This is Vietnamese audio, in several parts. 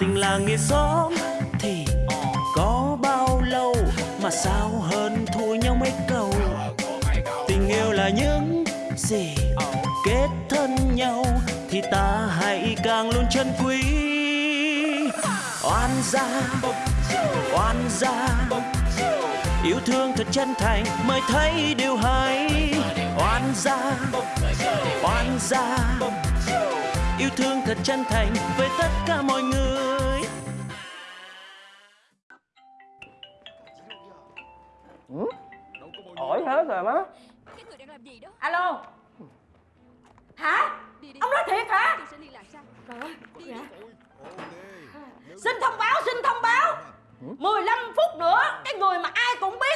tình làng nghĩa xóm thì có bao lâu mà sao hơn thua nhau mấy câu? Tình yêu là những gì kết thân nhau thì ta hãy càng luôn chân quý. Oan gia oan gia, yêu thương thật chân thành mới thấy điều hay oan gia oan gia. Yêu thương thật chân thành với tất cả mọi người. Hỏi hết rồi má Cái người đang làm gì đó? Alo. Hả? Đi đi. Ông nói thiệt hả? Trời ơi đi xin thông báo xin thông báo. 15 phút nữa cái người mà ai cũng biết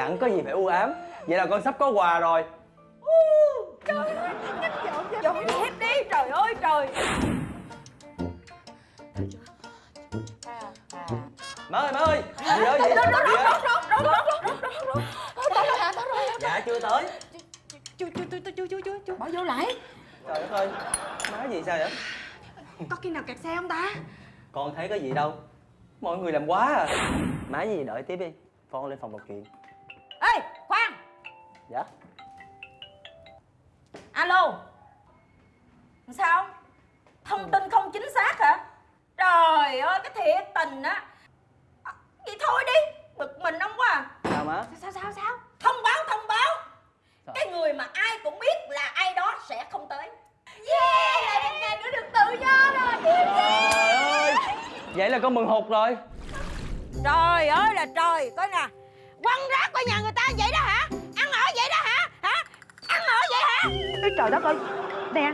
Chẳng có gì phải u ám. Vậy là con sắp có quà rồi. Dọn dẹp đi. Trời ơi trời. Má ơi má ơi. Gì ơi gì ơi Dạ chưa tới. Chú chú chú chú chú chú chú bỏ vô lại. Trời đất ơi. Má gì sao vậy? Có khi nào kẹt xe không ta? Con thấy có gì đâu. Mọi người làm quá à. Má gì đợi tiếp đi. Con lên phòng đọc chuyện ê khoan. Dạ. Alo. Sao? Thông tin không chính xác hả? Trời ơi cái thiệt tình á. À, vậy thôi đi. Bực mình ông quá à. Sao má? Sao sao sao thông báo thông báo. Sao? cái người mà ai cũng biết là ai đó sẽ không tới. Yeah một ngày nữa được tự do rồi. Trời ơi. Vậy là con mừng hụt rồi. Trời ơi là trời. Coi nè. Quăng rác qua nhà người vậy đó hả? Ăn ở vậy đó hả? Hả? Ăn ở vậy hả? Ê, trời đất ơi. Nè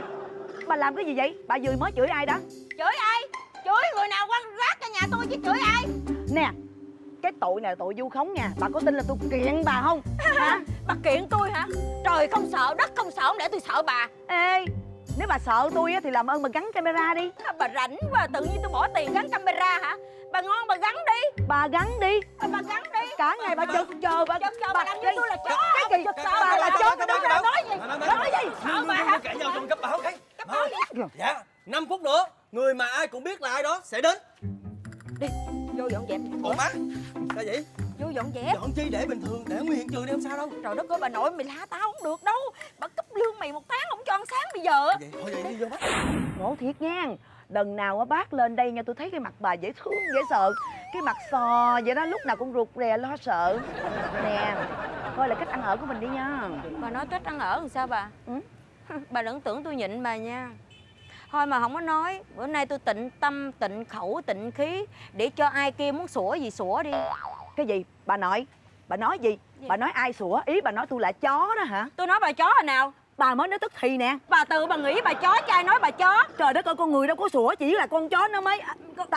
Bà làm cái gì vậy? Bà vừa mới chửi ai đó? Chửi ai? Chửi người nào quăng rác cho nhà tôi chứ chửi ai? Nè Cái tội này là tội vu khống nha. Bà có tin là tôi kiện bà không? Hả? Bà kiện tôi hả? Trời không sợ đất không sợ không để tôi sợ bà. Ê Nếu bà sợ tôi á, thì làm ơn bà gắn camera đi. À, bà rảnh quá tự nhiên tôi bỏ tiền gắn camera hả? Bà ngon bà gắn đi. Bà gắn đi. À, bà gắn đi. Cả ngày bà chực chờ bà Chực chờ bà làm như tôi là chó. Cái gì? Bà là chó cái đó. bà nói gì? Nói gì sợ bà hả? Cãi nhau trong cấp báo cái. Cấp báo gì? Dạ 5 phút nữa Người mà ai cũng biết là ai đó sẽ đến. Đi vô dọn dẹp. Ủa má Sao vậy vô dọn dẹp. Dọn chi để bình thường Để nguyên hiện trường đi không sao đâu. Trời đất ơi bà nội mày la tao không được đâu. Bà cấp lương mày một tháng không cho ăn sáng bây giờ. Vậy thôi vậy đi vô mắt Ngộ thiệt nha. Lần nào á bác lên đây nha tôi thấy cái mặt bà dễ thương dễ sợ. Cái mặt sò vậy đó lúc nào cũng rụt rè lo sợ. Nè Coi là cách ăn ở của mình đi nha. Bà nói cách ăn ở làm sao bà? Ừ. bà đừng tưởng tôi nhịn bà nha. Thôi mà không có nói bữa nay tôi tịnh tâm tịnh khẩu tịnh khí để cho ai kia muốn sủa gì sủa đi Cái gì? Bà nội. Bà nói gì? Gì? Bà nói ai sủa? Ý bà nói tôi là chó đó hả? Tôi nói bà chó hồi nào? Bà mới nói tức thì nè. Bà tự bà nghĩ bà chó chứ ai nói bà chó. Trời đất ơi con người đâu có sủa Chỉ là con chó nó mới con-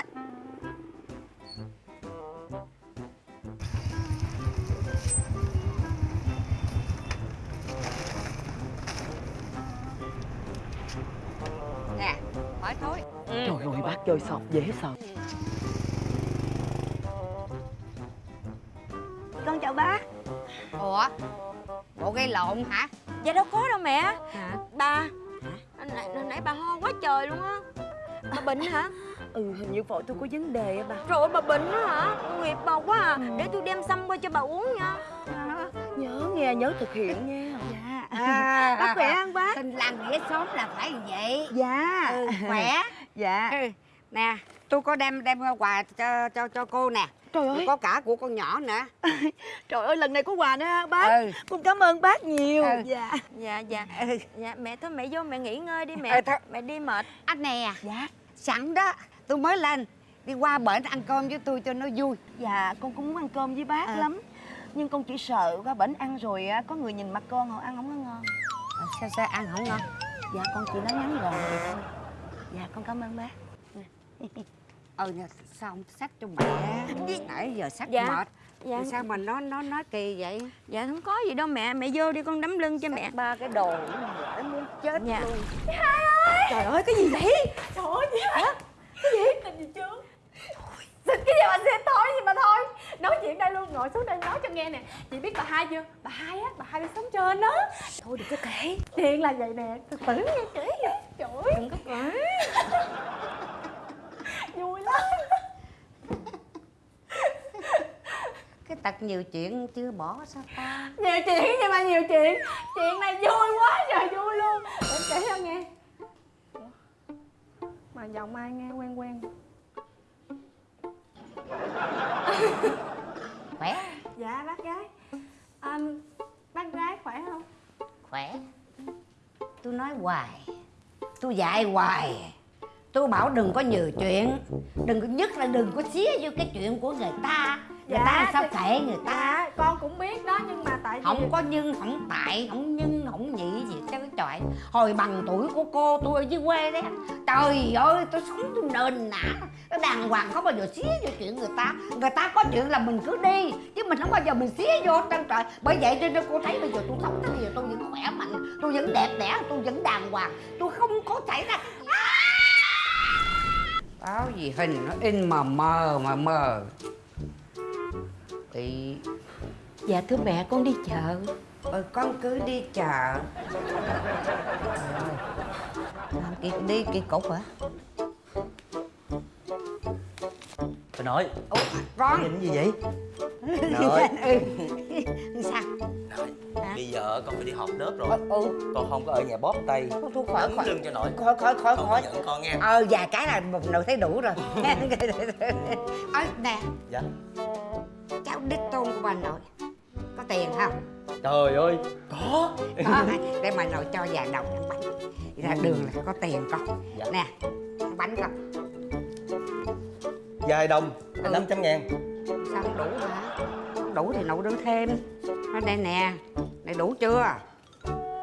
nè hỏi thôi Trời ơi bác chơi sọt dễ sợ Chào bác Ủa? Bộ gây lộn hả? dạ đâu có đâu mẹ. Hả? bà nãy, nãy bà ho quá trời luôn á. Bà bệnh hả? Ừ hình như phổi tôi có vấn đề á bà trời ơi bà bệnh á hả? Nghiệp bà quá à. Để tôi đem xăm qua cho bà uống nha. Nhớ nghe nhớ thực hiện nha. Dạ. À, Bác khỏe không bác Tình làng nghĩa xóm là phải vậy. Dạ. Ừ, Khỏe. Dạ. Ừ. Nè, tôi có đem đem quà cho cho cho cô nè. Trời ơi. Có cả của con nhỏ nữa. Trời ơi lần này có quà nữa ha bác. Ừ. Con cảm ơn bác nhiều. Ừ. Dạ. Dạ dạ. Ừ. dạ mẹ thôi mẹ vô mẹ nghỉ ngơi đi mẹ. Thôi. mẹ đi mệt. Anh nè, Dạ. sẵn đó. Tôi mới lên. Đi qua bển ăn cơm với tôi cho nó vui. Dạ con cũng muốn ăn cơm với bác Ừ. lắm. Nhưng con chỉ sợ qua bển ăn rồi á Có người nhìn mặt con họ ăn không có ngon. Ờ, Sao sao ăn không ngon? Dạ con chỉ nói ngắn gọn vậy thôi. Dạ con cảm ơn bác Ừ, ờ nhà sao không sách cho mẹ? Dạ. Nãy giờ sách dạ. mệt. Dạ. Thì sao mà nó nó nói kỳ vậy? Dạ không có gì đâu mẹ. Mẹ vô đi con đấm lưng cho sách mẹ. ba cái đồ mãi muốn chết dạ. luôn. Dạ, hai ơi. Trời ơi cái gì vậy? Trời ơi gì hả? Cái gì? Tình gì chứ? Xin cái gì mà xin thôi gì mà thôi. Nói chuyện đây luôn ngồi xuống đây nói cho nghe nè. Chị biết bà hai chưa? Bà hai á bà hai đi sống trên đó thôi đừng có kể. Chuyện là vậy nè. Từ từ nghe kể vậy. Trời đừng có kể. Tật nhiều chuyện chưa bỏ sao ta? Nhiều chuyện nhưng mà nhiều chuyện. Chuyện này vui quá trời vui luôn. Để kể cho nghe. Mà giọng ai nghe quen quen? Khỏe. Dạ bác gái. À, bác gái khỏe không? Khỏe. Tôi nói hoài. Tôi dạy hoài. Tôi bảo đừng có nhiều chuyện. Đừng có nhất là đừng có xía vô cái chuyện của người ta người Dạ, ta sao kệ người ta? Dạ con cũng biết đó nhưng mà tại vì không có nhưng không tại không nhưng không nhị gì chứ trời. Hồi bằng tuổi của cô tôi ở dưới quê đấy trời ơi tôi sống tôi nền nã nó đàng hoàng không bao giờ xía vô chuyện người ta. Người ta có chuyện là mình cứ đi chứ mình không bao giờ mình xía vô trơn trời. Bởi vậy cho nên cô thấy bây giờ tôi sống tới bây giờ tôi vẫn khỏe mạnh tôi vẫn đẹp đẽ tôi vẫn đàng hoàng. Tôi không có xảy ra báo gì hình nó in mà mờ mà mờ bị Dạ thưa mẹ con đi chợ. Ừ, con cứ đi chợ. Làm kỳ, đi kỳ cục hả? bà nội Ủa, con nhìn cái gì vậy? Nội ừ. Sao? Hả? bây giờ con phải đi họp lớp rồi. Ừ, con không có ở nhà bóp tay. Thôi, thôi, khỏi, khỏi. lưng cho nội Khỏi, khỏi, khỏi, không khỏi. giận con nghe Ờ, vài cái là một nội thấy đủ rồi. Ờ, nè, dạ cháu đích tôn của bà nội. Có tiền không? trời ơi. Có. Có, để bà nội cho vài đồng ăn bánh. Ra đường là có tiền con. Dạ. Nè, ăn bánh con vài đồng Ừ. năm trăm ngàn. Sao không đủ hả? Không đủ thì nội đưa thêm. Ở đây nè, này đủ chưa?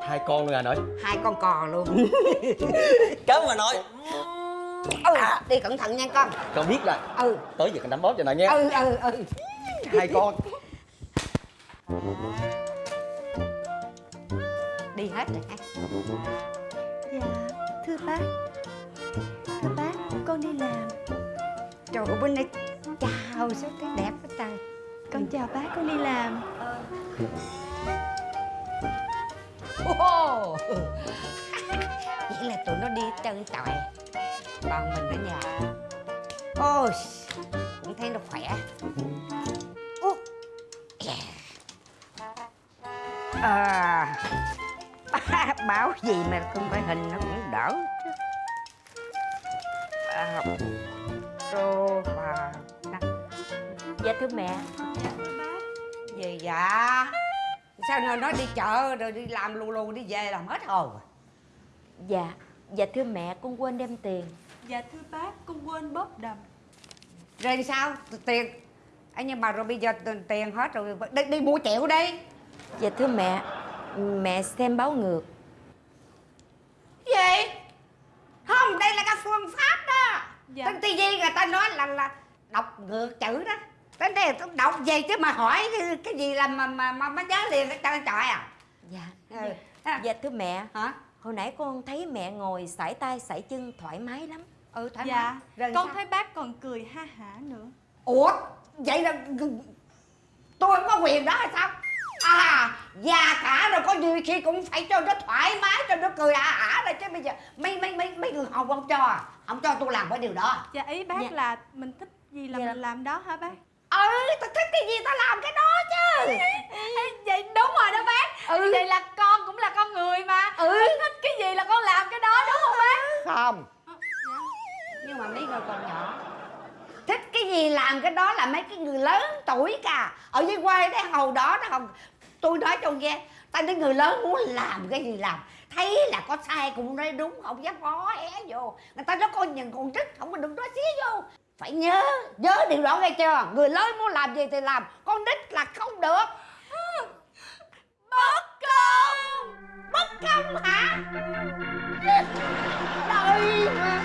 hai con luôn à nội. Hai con cò luôn. Cảm ơn bà nội. Ừ đi cẩn thận nha con. Con biết rồi. Ừ. Tới giờ con đánh bóp cho nội nha ừ ừ ừ hai con. Đi hết rồi dạ thưa bác. Thưa bác con đi làm. Trời ơi bên đây chào sao thấy đẹp quá trời. Con chào bác con đi làm. Ồ. vậy là tụi nó đi chân trời còn mình ở nhà. Ôi cũng thấy nó khỏe à, báo gì mà không phải hình nó cũng đỡ chứ. À, sofa Dạ thưa mẹ. Gì dạ sao nó nói đi chợ rồi đi làm lù lù đi về làm hết hồn à? Dạ Dạ thưa mẹ con quên đem tiền. Dạ thưa bác con quên bóp đầm. Rồi sao? Tiền. Anh nhưng mà rồi bây giờ tiền hết rồi đi, đi mua chịu đi Dạ thưa mẹ Mẹ xem báo ngược. Gì? Không đây là cái phương pháp đó. Dạ. trên tivi người ta nói là là đọc ngược chữ đó. Đến đây tôi đọc gì chứ mà hỏi cái, cái gì là mà mà mà, mà nhớ liền cái trời trời à? Dạ. Ừ. Ha. Dạ thưa mẹ. Hả? Hồi nãy con thấy mẹ ngồi sải tay sải chân thoải mái lắm. Ừ thoải dạ. mái. Rồi con sao? thấy bác còn cười ha hả nữa. Ủa? Vậy là tôi không có quyền đó hay sao à già cả rồi có gì khi cũng phải cho nó thoải mái cho nó cười ả ả rồi chứ bây giờ mấy mấy mấy mấy người học không cho à? không cho tôi làm cái điều đó dạ ý bác Dạ. là mình thích gì là Dạ. mình làm đó hả bác ừ tao thích cái gì tao làm cái đó chứ Ê, vậy đúng rồi đó bác Ừ. vậy là con cũng là con người mà Ừ. Con thích cái gì là con làm cái đó đúng không bác không Ờ, dạ. nhưng mà mấy người còn nhỏ thích cái gì làm cái đó là mấy cái người lớn tuổi cả ở dưới quê đấy hồi đó đó không tôi nói cho nghe, ta thấy người lớn muốn làm cái gì làm. Thấy là có sai cũng nói đúng, không dám ngó é vô. Người ta nó coi nhìn con trích không có đừng nói xía vô. Phải nhớ nhớ điều đó nghe chưa? Người lớn muốn làm gì thì làm, con nít là không được. Bất công! Bất công hả? Đời mà